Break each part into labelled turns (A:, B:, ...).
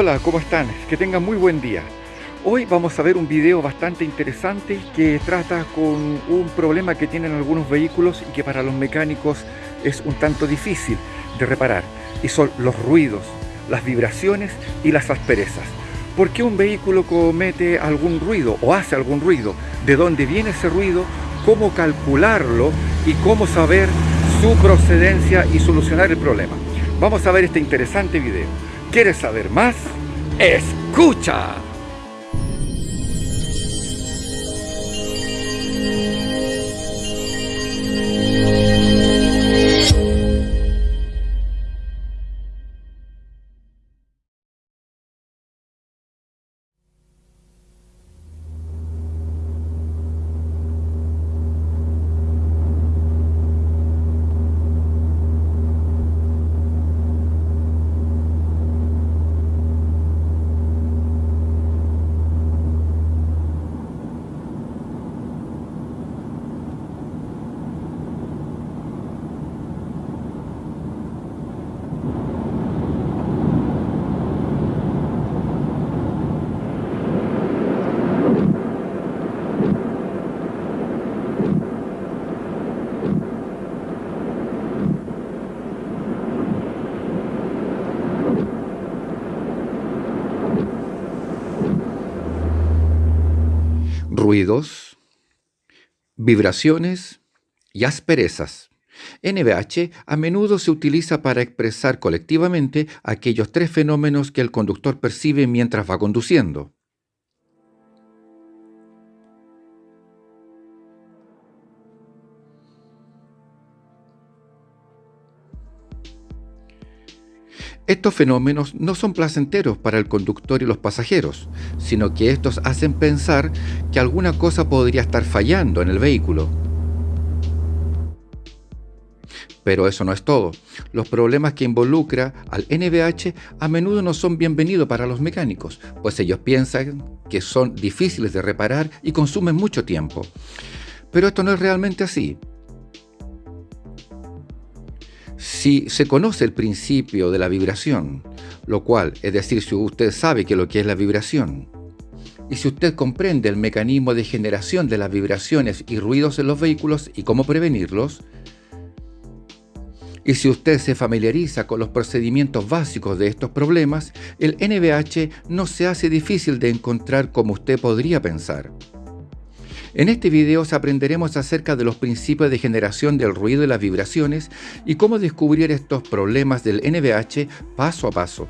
A: Hola, ¿cómo están? Que tengan muy buen día. Hoy vamos a ver un video bastante interesante que trata con un problema que tienen algunos vehículos y que para los mecánicos es un tanto difícil de reparar y son los ruidos, las vibraciones y las asperezas. ¿Por qué un vehículo comete algún ruido o hace algún ruido? ¿De dónde viene ese ruido? ¿Cómo calcularlo? Y cómo saber su procedencia y solucionar el problema. Vamos a ver este interesante video. ¿Quieres saber más? ¡Escucha! Ruidos, vibraciones y asperezas. NVH a menudo se utiliza para expresar colectivamente aquellos tres fenómenos que el conductor percibe mientras va conduciendo. Estos fenómenos no son placenteros para el conductor y los pasajeros, sino que estos hacen pensar que alguna cosa podría estar fallando en el vehículo. Pero eso no es todo. Los problemas que involucra al NVH a menudo no son bienvenidos para los mecánicos, pues ellos piensan que son difíciles de reparar y consumen mucho tiempo. Pero esto no es realmente así. Si se conoce el principio de la vibración, lo cual, es decir, si usted sabe que lo que es la vibración, y si usted comprende el mecanismo de generación de las vibraciones y ruidos en los vehículos y cómo prevenirlos, y si usted se familiariza con los procedimientos básicos de estos problemas, el NVH no se hace difícil de encontrar como usted podría pensar. En este video aprenderemos acerca de los principios de generación del ruido y las vibraciones y cómo descubrir estos problemas del NVH paso a paso.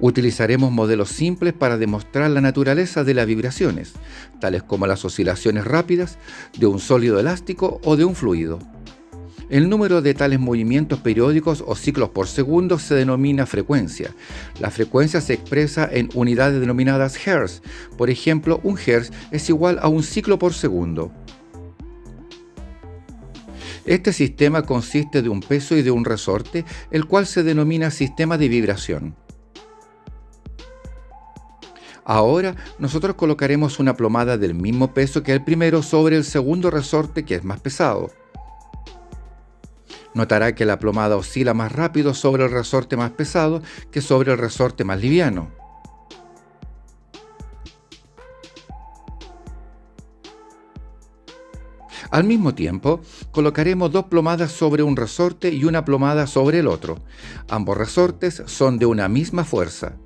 A: Utilizaremos modelos simples para demostrar la naturaleza de las vibraciones, tales como las oscilaciones rápidas de un sólido elástico o de un fluido. El número de tales movimientos periódicos o ciclos por segundo se denomina frecuencia. La frecuencia se expresa en unidades denominadas Hertz. Por ejemplo, un Hertz es igual a un ciclo por segundo. Este sistema consiste de un peso y de un resorte, el cual se denomina sistema de vibración. Ahora nosotros colocaremos una plomada del mismo peso que el primero sobre el segundo resorte que es más pesado. Notará que la plomada oscila más rápido sobre el resorte más pesado que sobre el resorte más liviano. Al mismo tiempo, colocaremos dos plomadas sobre un resorte y una plomada sobre el otro. Ambos resortes son de una misma fuerza.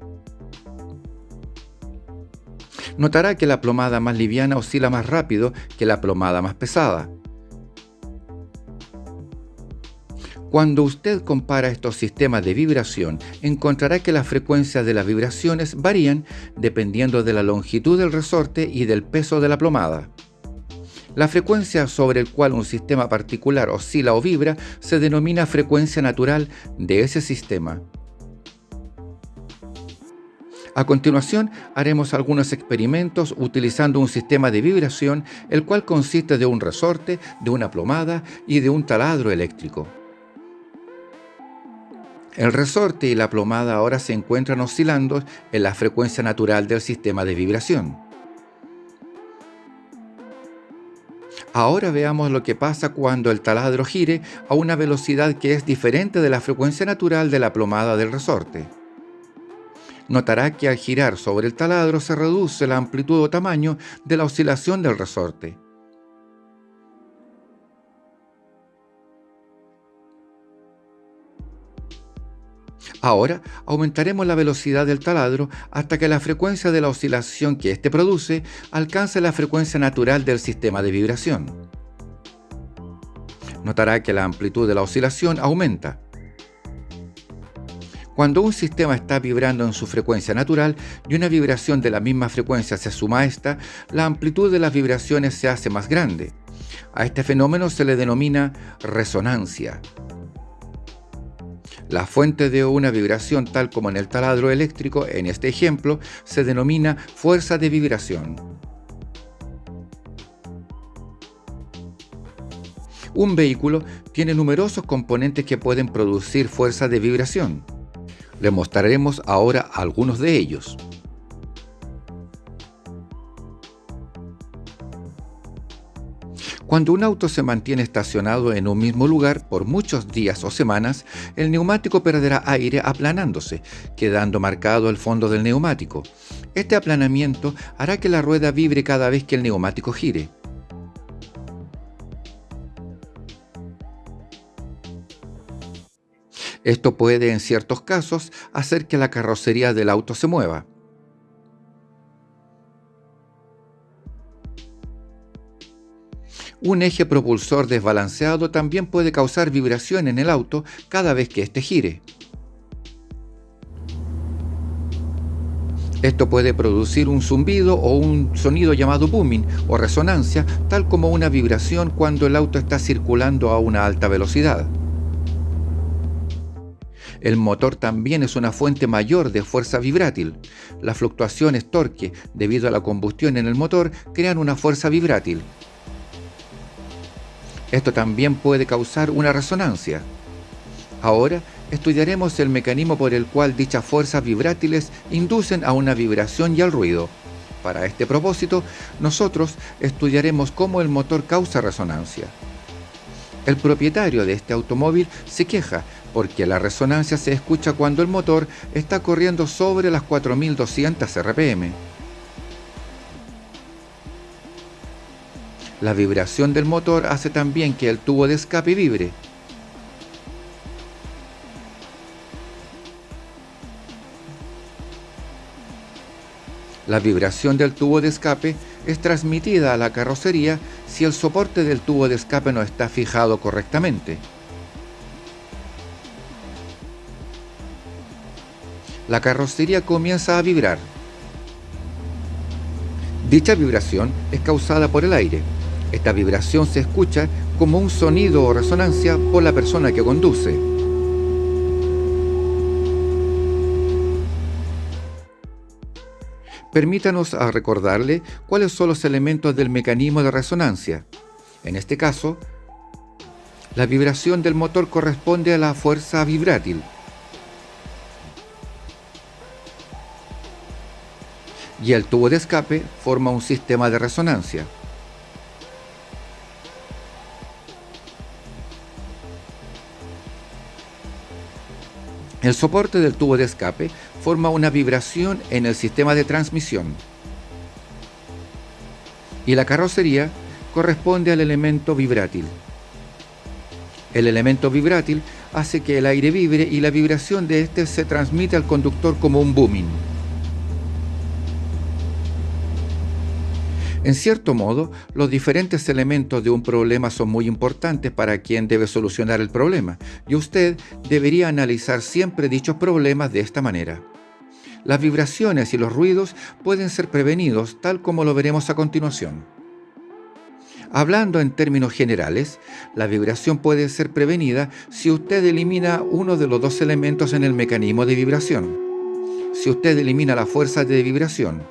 A: Notará que la plomada más liviana oscila más rápido que la plomada más pesada. Cuando usted compara estos sistemas de vibración, encontrará que las frecuencias de las vibraciones varían dependiendo de la longitud del resorte y del peso de la plomada. La frecuencia sobre el cual un sistema particular oscila o vibra se denomina frecuencia natural de ese sistema. A continuación, haremos algunos experimentos utilizando un sistema de vibración, el cual consiste de un resorte, de una plomada y de un taladro eléctrico. El resorte y la plomada ahora se encuentran oscilando en la frecuencia natural del sistema de vibración. Ahora veamos lo que pasa cuando el taladro gire a una velocidad que es diferente de la frecuencia natural de la plomada del resorte. Notará que al girar sobre el taladro se reduce la amplitud o tamaño de la oscilación del resorte. Ahora aumentaremos la velocidad del taladro hasta que la frecuencia de la oscilación que éste produce alcance la frecuencia natural del sistema de vibración. Notará que la amplitud de la oscilación aumenta. Cuando un sistema está vibrando en su frecuencia natural y una vibración de la misma frecuencia se suma a esta, la amplitud de las vibraciones se hace más grande. A este fenómeno se le denomina resonancia. La fuente de una vibración, tal como en el taladro eléctrico, en este ejemplo, se denomina fuerza de vibración. Un vehículo tiene numerosos componentes que pueden producir fuerza de vibración. Le mostraremos ahora algunos de ellos. Cuando un auto se mantiene estacionado en un mismo lugar por muchos días o semanas, el neumático perderá aire aplanándose, quedando marcado el fondo del neumático. Este aplanamiento hará que la rueda vibre cada vez que el neumático gire. Esto puede en ciertos casos hacer que la carrocería del auto se mueva. Un eje propulsor desbalanceado también puede causar vibración en el auto cada vez que éste gire. Esto puede producir un zumbido o un sonido llamado booming o resonancia, tal como una vibración cuando el auto está circulando a una alta velocidad. El motor también es una fuente mayor de fuerza vibrátil. Las fluctuaciones torque debido a la combustión en el motor crean una fuerza vibrátil. Esto también puede causar una resonancia. Ahora estudiaremos el mecanismo por el cual dichas fuerzas vibrátiles inducen a una vibración y al ruido. Para este propósito, nosotros estudiaremos cómo el motor causa resonancia. El propietario de este automóvil se queja porque la resonancia se escucha cuando el motor está corriendo sobre las 4200 RPM. La vibración del motor hace también que el tubo de escape vibre. La vibración del tubo de escape es transmitida a la carrocería si el soporte del tubo de escape no está fijado correctamente. La carrocería comienza a vibrar. Dicha vibración es causada por el aire. Esta vibración se escucha como un sonido o resonancia por la persona que conduce. Permítanos a recordarle cuáles son los elementos del mecanismo de resonancia. En este caso, la vibración del motor corresponde a la fuerza vibrátil. Y el tubo de escape forma un sistema de resonancia. El soporte del tubo de escape forma una vibración en el sistema de transmisión. Y la carrocería corresponde al elemento vibrátil. El elemento vibrátil hace que el aire vibre y la vibración de éste se transmite al conductor como un booming. En cierto modo, los diferentes elementos de un problema son muy importantes para quien debe solucionar el problema, y usted debería analizar siempre dichos problemas de esta manera. Las vibraciones y los ruidos pueden ser prevenidos tal como lo veremos a continuación. Hablando en términos generales, la vibración puede ser prevenida si usted elimina uno de los dos elementos en el mecanismo de vibración. Si usted elimina la fuerza de vibración,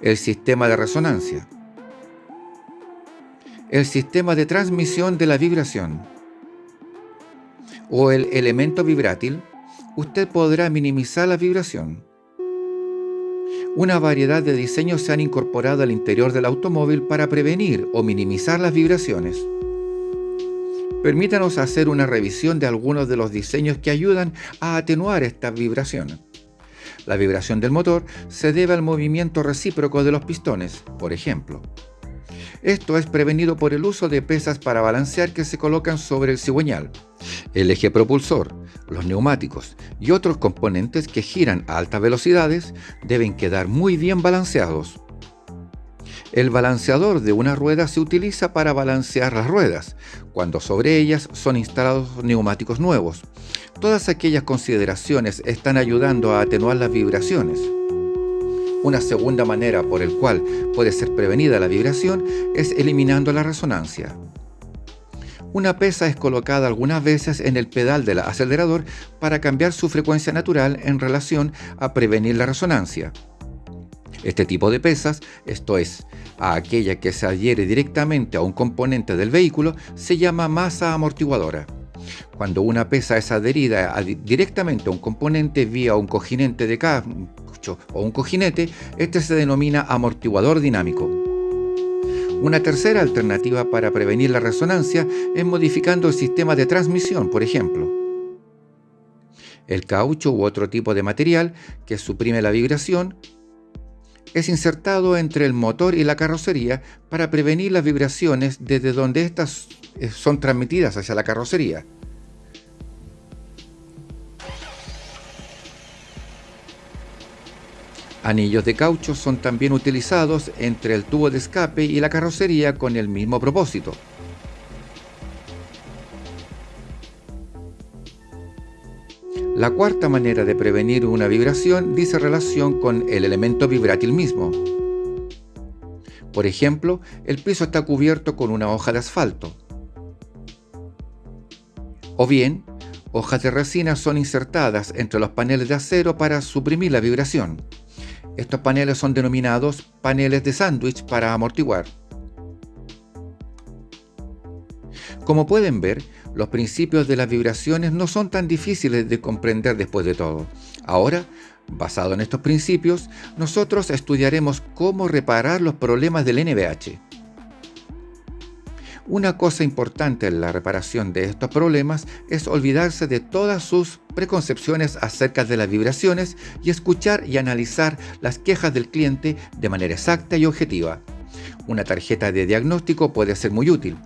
A: el sistema de resonancia, el sistema de transmisión de la vibración o el elemento vibrátil, usted podrá minimizar la vibración. Una variedad de diseños se han incorporado al interior del automóvil para prevenir o minimizar las vibraciones. Permítanos hacer una revisión de algunos de los diseños que ayudan a atenuar estas vibraciones. La vibración del motor se debe al movimiento recíproco de los pistones, por ejemplo. Esto es prevenido por el uso de pesas para balancear que se colocan sobre el cigüeñal, el eje propulsor, los neumáticos y otros componentes que giran a altas velocidades deben quedar muy bien balanceados. El balanceador de una rueda se utiliza para balancear las ruedas, cuando sobre ellas son instalados neumáticos nuevos. Todas aquellas consideraciones están ayudando a atenuar las vibraciones. Una segunda manera por el cual puede ser prevenida la vibración es eliminando la resonancia. Una pesa es colocada algunas veces en el pedal del acelerador para cambiar su frecuencia natural en relación a prevenir la resonancia. Este tipo de pesas, esto es, a aquella que se adhiere directamente a un componente del vehículo, se llama masa amortiguadora. Cuando una pesa es adherida directamente a un componente vía un cojinete de caucho o un cojinete, este se denomina amortiguador dinámico. Una tercera alternativa para prevenir la resonancia es modificando el sistema de transmisión, por ejemplo. El caucho u otro tipo de material que suprime la vibración es insertado entre el motor y la carrocería para prevenir las vibraciones desde donde éstas eh, son transmitidas hacia la carrocería. Anillos de caucho son también utilizados entre el tubo de escape y la carrocería con el mismo propósito. La cuarta manera de prevenir una vibración dice relación con el elemento vibrátil mismo. Por ejemplo, el piso está cubierto con una hoja de asfalto. O bien, hojas de resina son insertadas entre los paneles de acero para suprimir la vibración. Estos paneles son denominados paneles de sándwich para amortiguar. Como pueden ver, los principios de las vibraciones no son tan difíciles de comprender después de todo. Ahora, basado en estos principios, nosotros estudiaremos cómo reparar los problemas del NVH. Una cosa importante en la reparación de estos problemas es olvidarse de todas sus preconcepciones acerca de las vibraciones y escuchar y analizar las quejas del cliente de manera exacta y objetiva. Una tarjeta de diagnóstico puede ser muy útil,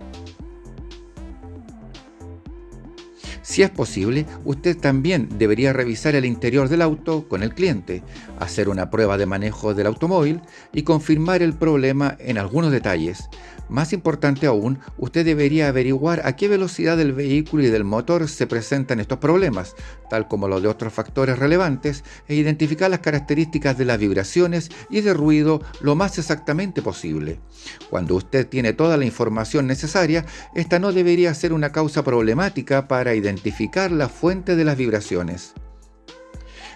A: Si es posible, usted también debería revisar el interior del auto con el cliente, hacer una prueba de manejo del automóvil y confirmar el problema en algunos detalles. Más importante aún, usted debería averiguar a qué velocidad del vehículo y del motor se presentan estos problemas, tal como los de otros factores relevantes, e identificar las características de las vibraciones y de ruido lo más exactamente posible. Cuando usted tiene toda la información necesaria, esta no debería ser una causa problemática para identificar la fuente de las vibraciones.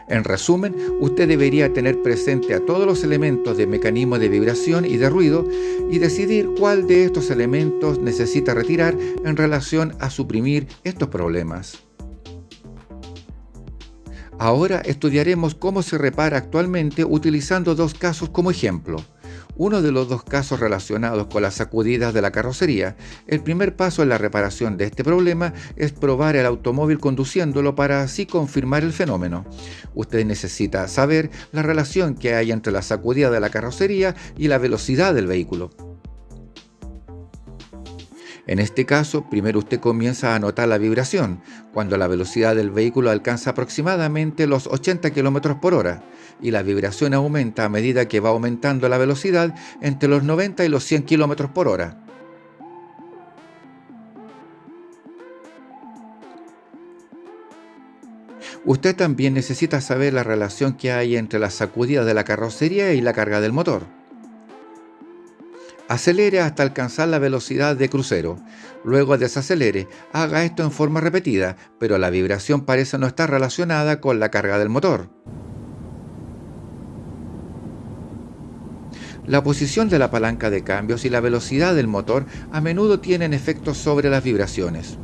A: En resumen, usted debería tener presente a todos los elementos de mecanismo de vibración y de ruido y decidir cuál de estos elementos necesita retirar en relación a suprimir estos problemas. Ahora estudiaremos cómo se repara actualmente utilizando dos casos como ejemplo uno de los dos casos relacionados con las sacudidas de la carrocería. El primer paso en la reparación de este problema es probar el automóvil conduciéndolo para así confirmar el fenómeno. Usted necesita saber la relación que hay entre la sacudida de la carrocería y la velocidad del vehículo. En este caso, primero usted comienza a notar la vibración, cuando la velocidad del vehículo alcanza aproximadamente los 80 km por hora, y la vibración aumenta a medida que va aumentando la velocidad entre los 90 y los 100 km por hora. Usted también necesita saber la relación que hay entre la sacudida de la carrocería y la carga del motor. Acelere hasta alcanzar la velocidad de crucero. Luego desacelere. Haga esto en forma repetida, pero la vibración parece no estar relacionada con la carga del motor. La posición de la palanca de cambios y la velocidad del motor a menudo tienen efectos sobre las vibraciones.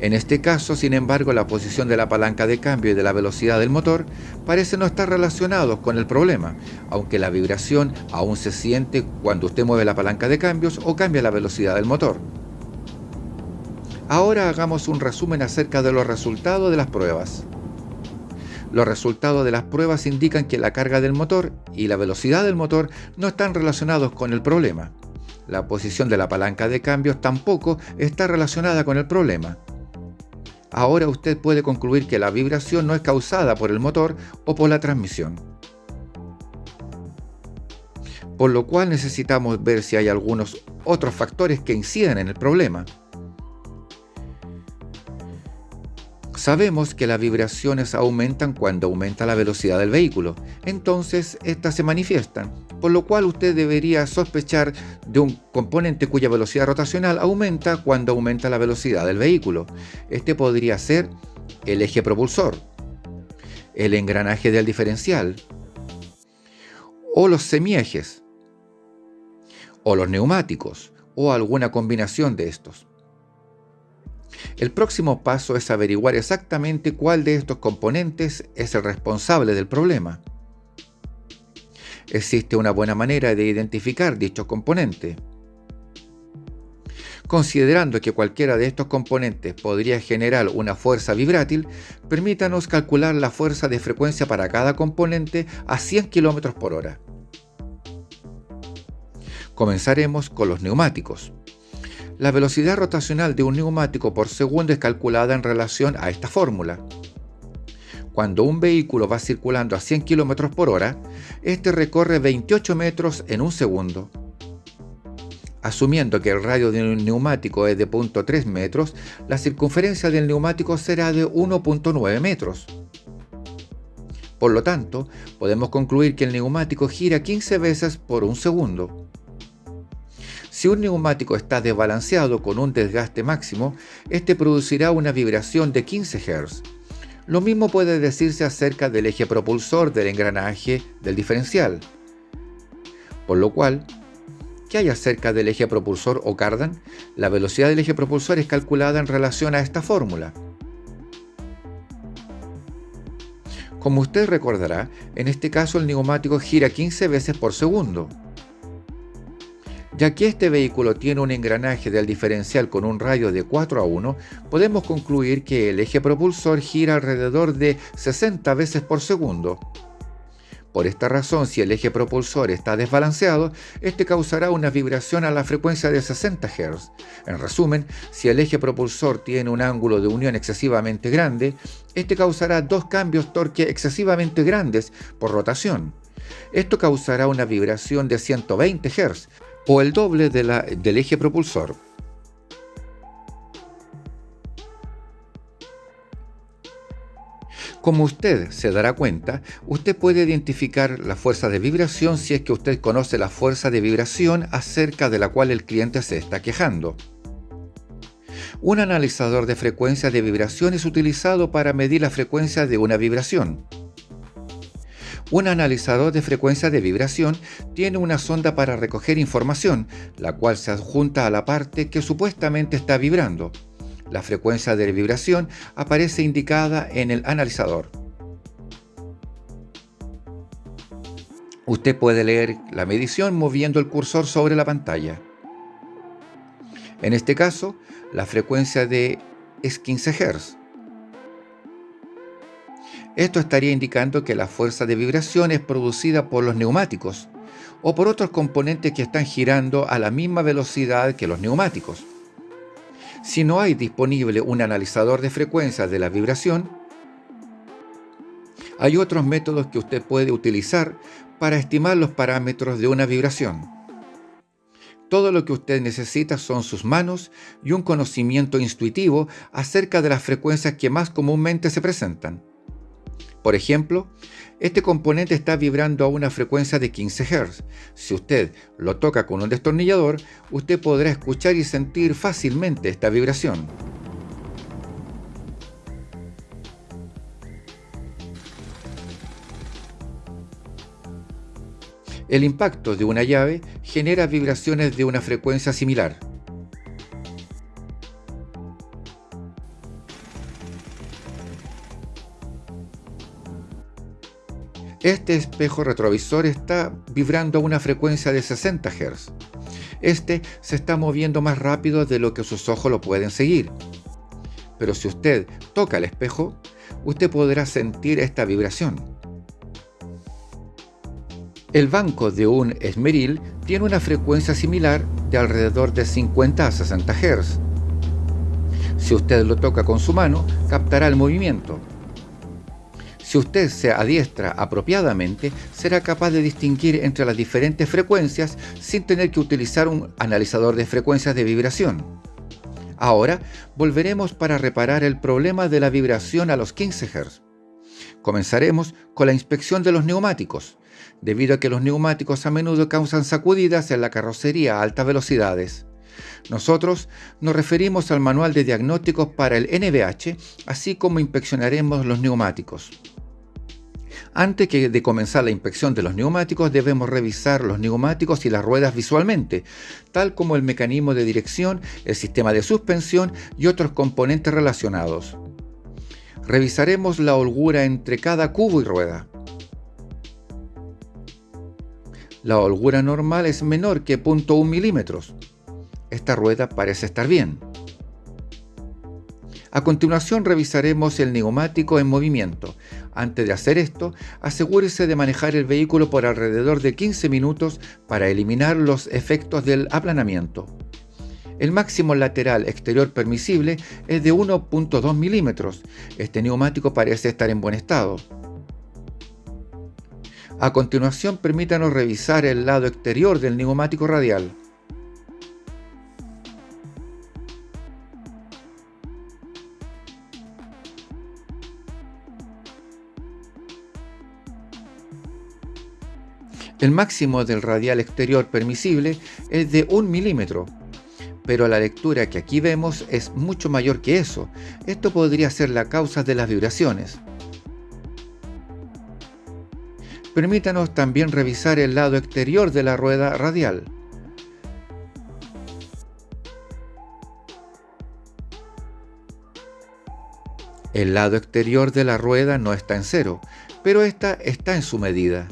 A: En este caso, sin embargo, la posición de la palanca de cambio y de la velocidad del motor parece no estar relacionados con el problema, aunque la vibración aún se siente cuando usted mueve la palanca de cambios o cambia la velocidad del motor. Ahora hagamos un resumen acerca de los resultados de las pruebas. Los resultados de las pruebas indican que la carga del motor y la velocidad del motor no están relacionados con el problema. La posición de la palanca de cambios tampoco está relacionada con el problema. Ahora usted puede concluir que la vibración no es causada por el motor o por la transmisión. Por lo cual necesitamos ver si hay algunos otros factores que inciden en el problema. Sabemos que las vibraciones aumentan cuando aumenta la velocidad del vehículo, entonces estas se manifiestan, por lo cual usted debería sospechar de un componente cuya velocidad rotacional aumenta cuando aumenta la velocidad del vehículo. Este podría ser el eje propulsor, el engranaje del diferencial, o los semiejes, o los neumáticos, o alguna combinación de estos. El próximo paso es averiguar exactamente cuál de estos componentes es el responsable del problema. Existe una buena manera de identificar dichos componentes. Considerando que cualquiera de estos componentes podría generar una fuerza vibrátil, permítanos calcular la fuerza de frecuencia para cada componente a 100 km por hora. Comenzaremos con los neumáticos. La velocidad rotacional de un neumático por segundo es calculada en relación a esta fórmula. Cuando un vehículo va circulando a 100 km por hora, este recorre 28 metros en un segundo. Asumiendo que el radio de un neumático es de 0.3 metros, la circunferencia del neumático será de 1.9 metros. Por lo tanto, podemos concluir que el neumático gira 15 veces por un segundo. Si un neumático está desbalanceado con un desgaste máximo, este producirá una vibración de 15 Hz. Lo mismo puede decirse acerca del eje propulsor del engranaje del diferencial. Por lo cual, ¿qué hay acerca del eje propulsor o cardan? La velocidad del eje propulsor es calculada en relación a esta fórmula. Como usted recordará, en este caso el neumático gira 15 veces por segundo. Ya que este vehículo tiene un engranaje del diferencial con un radio de 4 a 1, podemos concluir que el eje propulsor gira alrededor de 60 veces por segundo. Por esta razón, si el eje propulsor está desbalanceado, este causará una vibración a la frecuencia de 60 Hz. En resumen, si el eje propulsor tiene un ángulo de unión excesivamente grande, este causará dos cambios torque excesivamente grandes por rotación. Esto causará una vibración de 120 Hz, o el doble del eje propulsor. Como usted se dará cuenta, usted puede identificar la fuerza de vibración si es que usted conoce la fuerza de vibración acerca de la cual el cliente se está quejando. Un analizador de frecuencia de vibración es utilizado para medir la frecuencia de una vibración. Un analizador de frecuencia de vibración tiene una sonda para recoger información, la cual se adjunta a la parte que supuestamente está vibrando. La frecuencia de vibración aparece indicada en el analizador. Usted puede leer la medición moviendo el cursor sobre la pantalla. En este caso, la frecuencia de es 15 Hz. Esto estaría indicando que la fuerza de vibración es producida por los neumáticos o por otros componentes que están girando a la misma velocidad que los neumáticos. Si no hay disponible un analizador de frecuencias de la vibración, hay otros métodos que usted puede utilizar para estimar los parámetros de una vibración. Todo lo que usted necesita son sus manos y un conocimiento intuitivo acerca de las frecuencias que más comúnmente se presentan. Por ejemplo, este componente está vibrando a una frecuencia de 15 Hz. Si usted lo toca con un destornillador, usted podrá escuchar y sentir fácilmente esta vibración. El impacto de una llave genera vibraciones de una frecuencia similar. Este espejo retrovisor está vibrando a una frecuencia de 60 Hz. Este se está moviendo más rápido de lo que sus ojos lo pueden seguir. Pero si usted toca el espejo, usted podrá sentir esta vibración. El banco de un esmeril tiene una frecuencia similar de alrededor de 50 a 60 Hz. Si usted lo toca con su mano, captará el movimiento. Si usted se adiestra apropiadamente, será capaz de distinguir entre las diferentes frecuencias sin tener que utilizar un analizador de frecuencias de vibración. Ahora volveremos para reparar el problema de la vibración a los 15 Hz. Comenzaremos con la inspección de los neumáticos, debido a que los neumáticos a menudo causan sacudidas en la carrocería a altas velocidades. Nosotros nos referimos al manual de diagnósticos para el NVH, así como inspeccionaremos los neumáticos. Antes de comenzar la inspección de los neumáticos debemos revisar los neumáticos y las ruedas visualmente, tal como el mecanismo de dirección, el sistema de suspensión y otros componentes relacionados. Revisaremos la holgura entre cada cubo y rueda. La holgura normal es menor que 0.1 milímetros. Esta rueda parece estar bien. A continuación revisaremos el neumático en movimiento. Antes de hacer esto, asegúrese de manejar el vehículo por alrededor de 15 minutos para eliminar los efectos del aplanamiento. El máximo lateral exterior permisible es de 1.2 milímetros. Este neumático parece estar en buen estado. A continuación, permítanos revisar el lado exterior del neumático radial. El máximo del radial exterior permisible es de 1 milímetro, pero la lectura que aquí vemos es mucho mayor que eso. Esto podría ser la causa de las vibraciones. Permítanos también revisar el lado exterior de la rueda radial. El lado exterior de la rueda no está en cero, pero esta está en su medida.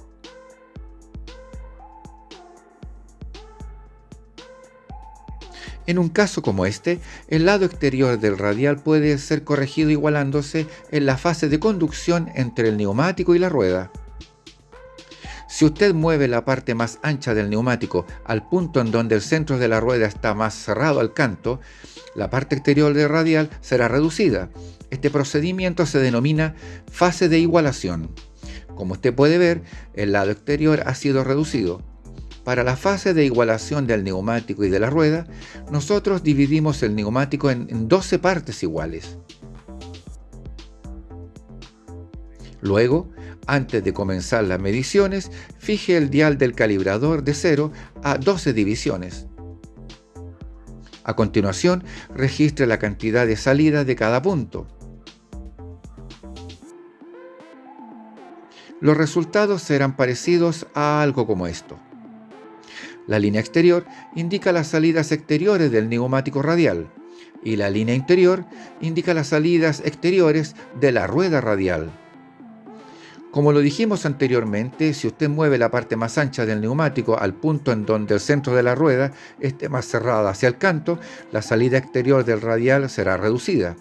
A: En un caso como este, el lado exterior del radial puede ser corregido igualándose en la fase de conducción entre el neumático y la rueda. Si usted mueve la parte más ancha del neumático al punto en donde el centro de la rueda está más cerrado al canto, la parte exterior del radial será reducida. Este procedimiento se denomina fase de igualación. Como usted puede ver, el lado exterior ha sido reducido. Para la fase de igualación del neumático y de la rueda, nosotros dividimos el neumático en 12 partes iguales. Luego, antes de comenzar las mediciones, fije el dial del calibrador de 0 a 12 divisiones. A continuación, registre la cantidad de salida de cada punto. Los resultados serán parecidos a algo como esto. La línea exterior indica las salidas exteriores del neumático radial y la línea interior indica las salidas exteriores de la rueda radial. Como lo dijimos anteriormente, si usted mueve la parte más ancha del neumático al punto en donde el centro de la rueda esté más cerrada hacia el canto, la salida exterior del radial será reducida.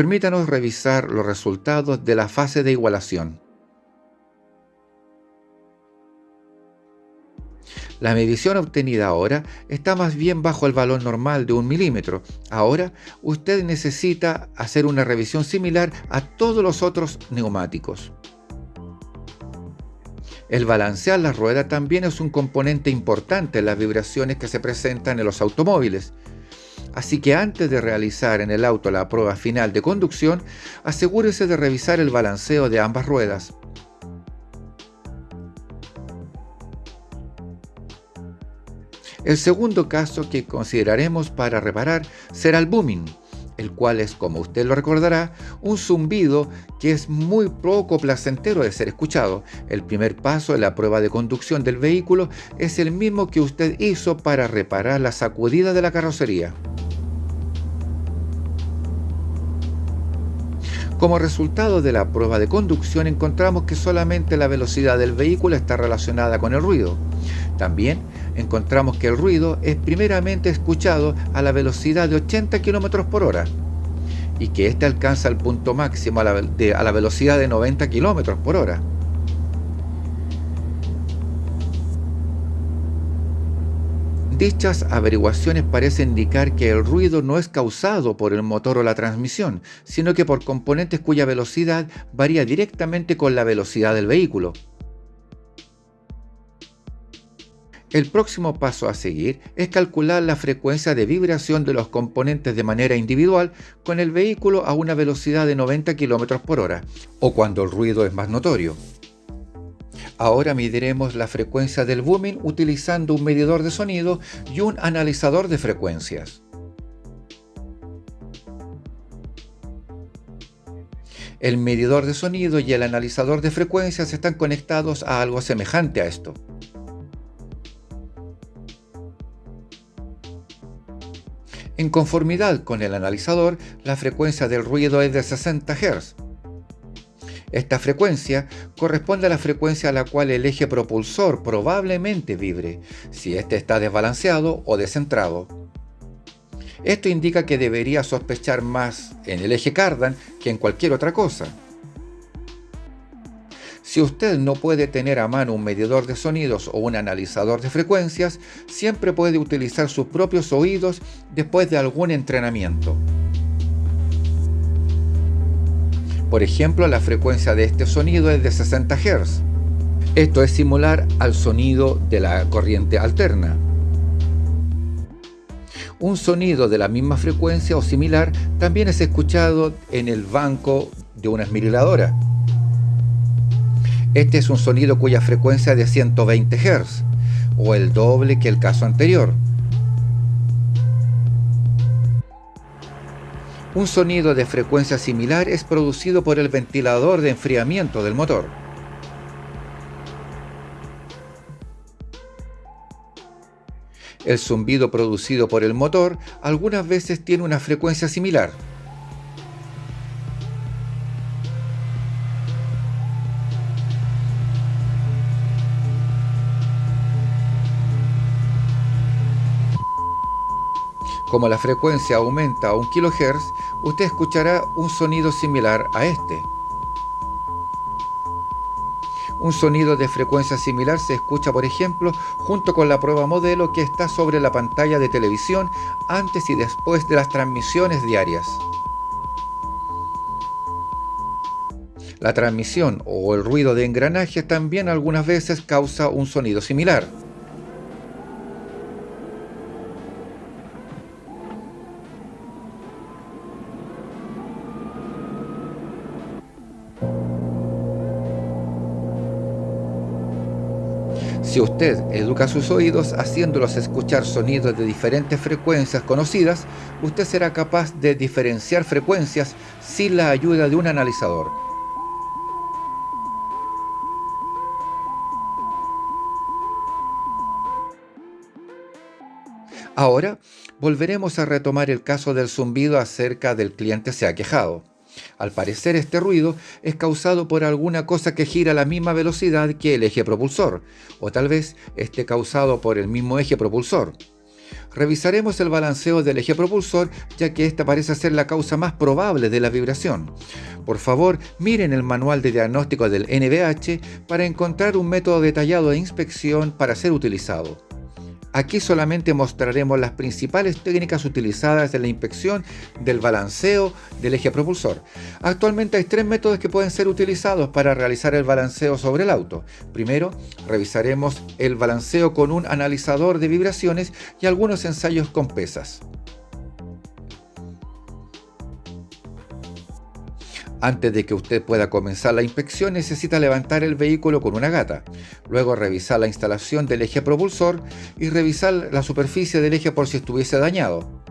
A: Permítanos revisar los resultados de la fase de igualación. La medición obtenida ahora está más bien bajo el valor normal de un milímetro. Ahora usted necesita hacer una revisión similar a todos los otros neumáticos. El balancear la rueda también es un componente importante en las vibraciones que se presentan en los automóviles. Así que antes de realizar en el auto la prueba final de conducción, asegúrese de revisar el balanceo de ambas ruedas. El segundo caso que consideraremos para reparar será el booming, el cual es, como usted lo recordará, un zumbido que es muy poco placentero de ser escuchado. El primer paso en la prueba de conducción del vehículo es el mismo que usted hizo para reparar la sacudida de la carrocería. Como resultado de la prueba de conducción encontramos que solamente la velocidad del vehículo está relacionada con el ruido. También encontramos que el ruido es primeramente escuchado a la velocidad de 80 km por hora y que éste alcanza el punto máximo a la, a la velocidad de 90 km por hora. Dichas averiguaciones parecen indicar que el ruido no es causado por el motor o la transmisión, sino que por componentes cuya velocidad varía directamente con la velocidad del vehículo. El próximo paso a seguir es calcular la frecuencia de vibración de los componentes de manera individual con el vehículo a una velocidad de 90 km por hora, o cuando el ruido es más notorio. Ahora mediremos la frecuencia del booming utilizando un medidor de sonido y un analizador de frecuencias. El medidor de sonido y el analizador de frecuencias están conectados a algo semejante a esto. En conformidad con el analizador, la frecuencia del ruido es de 60 Hz. Esta frecuencia corresponde a la frecuencia a la cual el eje propulsor probablemente vibre, si éste está desbalanceado o descentrado. Esto indica que debería sospechar más en el eje cardan que en cualquier otra cosa. Si usted no puede tener a mano un medidor de sonidos o un analizador de frecuencias, siempre puede utilizar sus propios oídos después de algún entrenamiento. Por ejemplo, la frecuencia de este sonido es de 60 Hz. Esto es similar al sonido de la corriente alterna. Un sonido de la misma frecuencia o similar también es escuchado en el banco de una esmeriladora. Este es un sonido cuya frecuencia es de 120 Hz, o el doble que el caso anterior. Un sonido de frecuencia similar es producido por el ventilador de enfriamiento del motor. El zumbido producido por el motor algunas veces tiene una frecuencia similar. Como la frecuencia aumenta a 1 kHz, usted escuchará un sonido similar a este. Un sonido de frecuencia similar se escucha, por ejemplo, junto con la prueba modelo que está sobre la pantalla de televisión antes y después de las transmisiones diarias. La transmisión o el ruido de engranaje también algunas veces causa un sonido similar. Si usted educa sus oídos haciéndolos escuchar sonidos de diferentes frecuencias conocidas, usted será capaz de diferenciar frecuencias sin la ayuda de un analizador. Ahora, volveremos a retomar el caso del zumbido acerca del cliente se ha quejado. Al parecer este ruido es causado por alguna cosa que gira a la misma velocidad que el eje propulsor, o tal vez esté causado por el mismo eje propulsor. Revisaremos el balanceo del eje propulsor ya que esta parece ser la causa más probable de la vibración. Por favor, miren el manual de diagnóstico del NVH para encontrar un método detallado de inspección para ser utilizado. Aquí solamente mostraremos las principales técnicas utilizadas en la inspección del balanceo del eje propulsor. Actualmente hay tres métodos que pueden ser utilizados para realizar el balanceo sobre el auto. Primero, revisaremos el balanceo con un analizador de vibraciones y algunos ensayos con pesas. Antes de que usted pueda comenzar la inspección necesita levantar el vehículo con una gata, luego revisar la instalación del eje propulsor y revisar la superficie del eje por si estuviese dañado.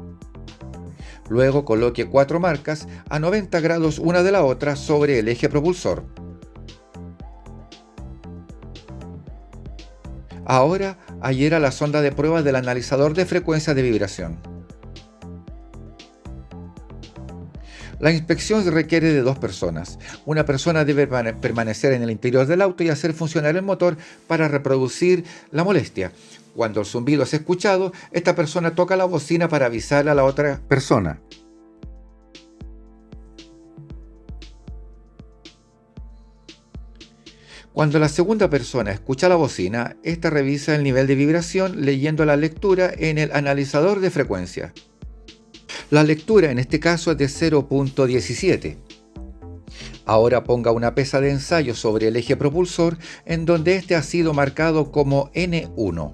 A: Luego coloque cuatro marcas a 90 grados una de la otra sobre el eje propulsor. Ahora adhiera la sonda de prueba del analizador de frecuencia de vibración. La inspección requiere de dos personas. Una persona debe permanecer en el interior del auto y hacer funcionar el motor para reproducir la molestia. Cuando el zumbido es escuchado, esta persona toca la bocina para avisar a la otra persona. Cuando la segunda persona escucha la bocina, esta revisa el nivel de vibración leyendo la lectura en el analizador de frecuencia. La lectura en este caso es de 0.17. Ahora ponga una pesa de ensayo sobre el eje propulsor en donde este ha sido marcado como N1.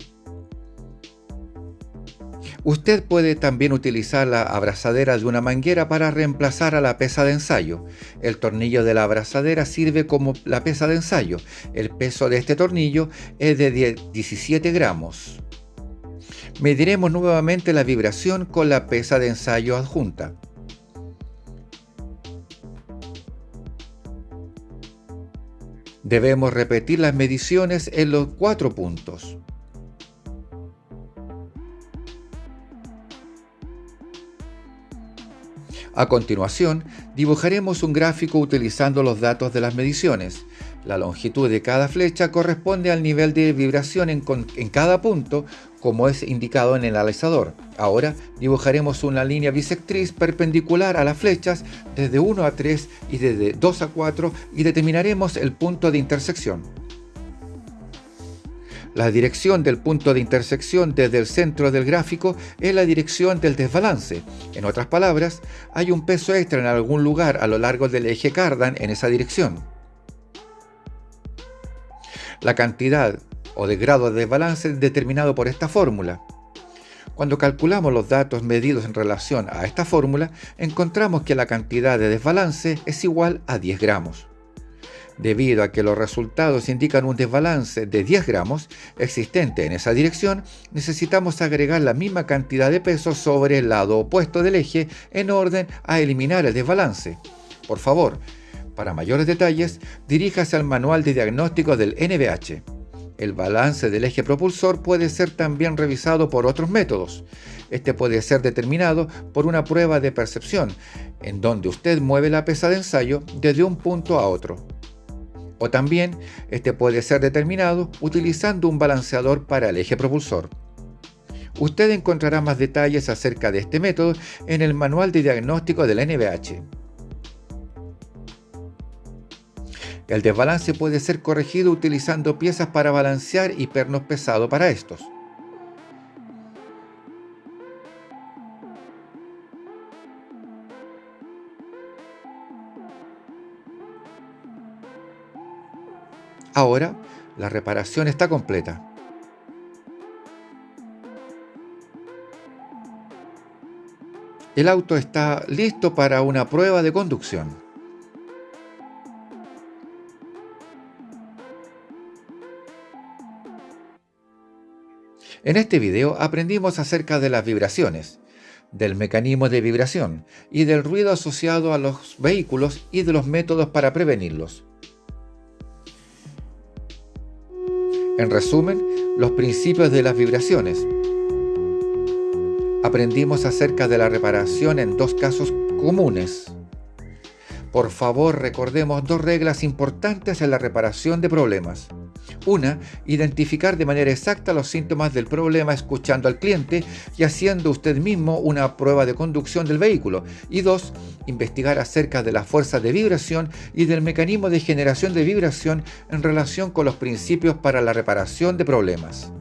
A: Usted puede también utilizar la abrazadera de una manguera para reemplazar a la pesa de ensayo. El tornillo de la abrazadera sirve como la pesa de ensayo. El peso de este tornillo es de 17 gramos. Mediremos nuevamente la vibración con la pesa de ensayo adjunta. Debemos repetir las mediciones en los cuatro puntos. A continuación, dibujaremos un gráfico utilizando los datos de las mediciones. La longitud de cada flecha corresponde al nivel de vibración en, cada punto, como es indicado en el analizador. Ahora dibujaremos una línea bisectriz perpendicular a las flechas desde 1 a 3 y desde 2 a 4 y determinaremos el punto de intersección. La dirección del punto de intersección desde el centro del gráfico es la dirección del desbalance. En otras palabras, hay un peso extra en algún lugar a lo largo del eje Cardan en esa dirección. La cantidad o de grado de desbalance es determinado por esta fórmula. Cuando calculamos los datos medidos en relación a esta fórmula, encontramos que la cantidad de desbalance es igual a 10 gramos. Debido a que los resultados indican un desbalance de 10 gramos existente en esa dirección, necesitamos agregar la misma cantidad de peso sobre el lado opuesto del eje en orden a eliminar el desbalance. Por favor, para mayores detalles, diríjase al manual de diagnóstico del NVH. El balance del eje propulsor puede ser también revisado por otros métodos. Este puede ser determinado por una prueba de percepción, en donde usted mueve la pesa de ensayo desde un punto a otro. O también este puede ser determinado utilizando un balanceador para el eje propulsor. Usted encontrará más detalles acerca de este método en el manual de diagnóstico de la El desbalance puede ser corregido utilizando piezas para balancear y pernos pesados para estos. Ahora, la reparación está completa. El auto está listo para una prueba de conducción. En este video aprendimos acerca de las vibraciones, del mecanismo de vibración y del ruido asociado a los vehículos y de los métodos para prevenirlos. En resumen, los principios de las vibraciones. Aprendimos acerca de la reparación en dos casos comunes. Por favor, recordemos dos reglas importantes en la reparación de problemas. Una, identificar de manera exacta los síntomas del problema escuchando al cliente y haciendo usted mismo una prueba de conducción del vehículo. Y dos, investigar acerca de la fuerza de vibración y del mecanismo de generación de vibración en relación con los principios para la reparación de problemas.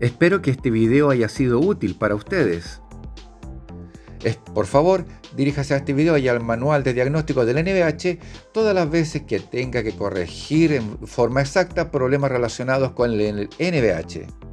A: Espero que este video haya sido útil para ustedes. Por favor, diríjase a este video y al manual de diagnóstico del NVH todas las veces que tenga que corregir en forma exacta problemas relacionados con el NVH.